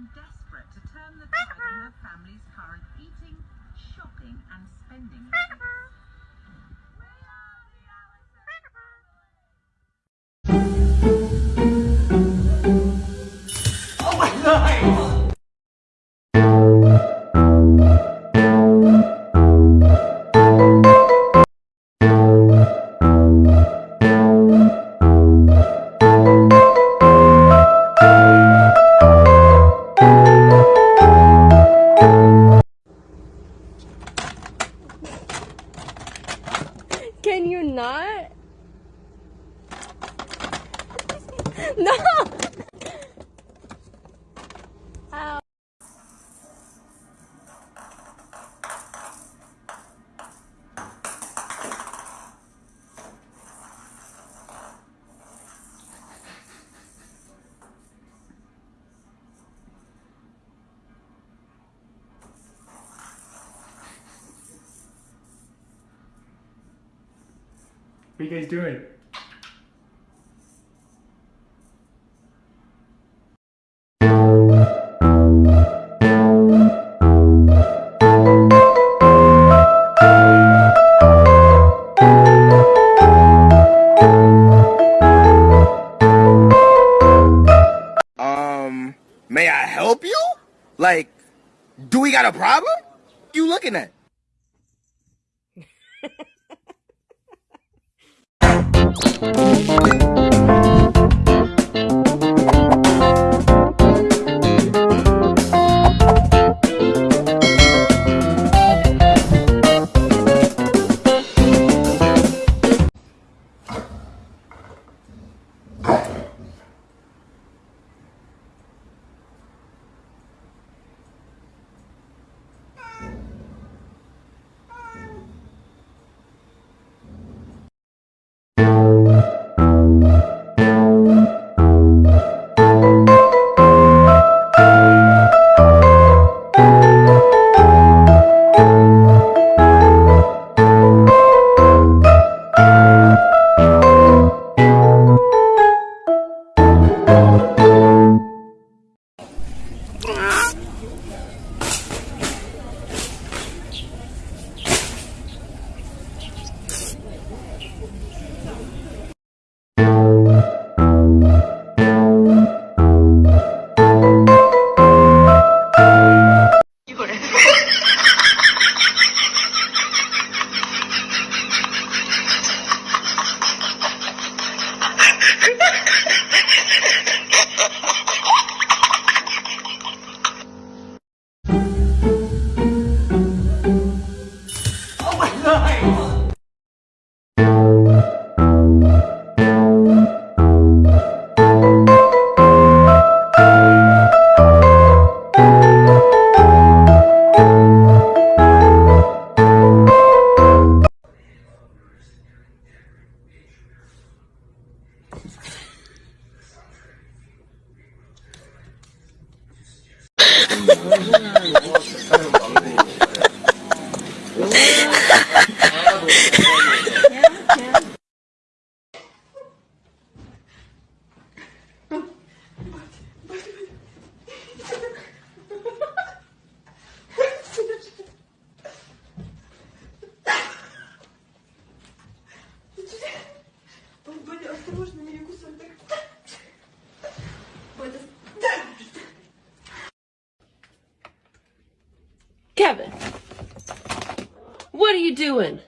become desperate to turn the tide on her family's current eating, shopping, and spending habits. Oh my god! Can you not? no! What are you guys doing? Um, may I help you? Like, do we got a problem? You looking at? Oh nhiều Kevin, what are you doing?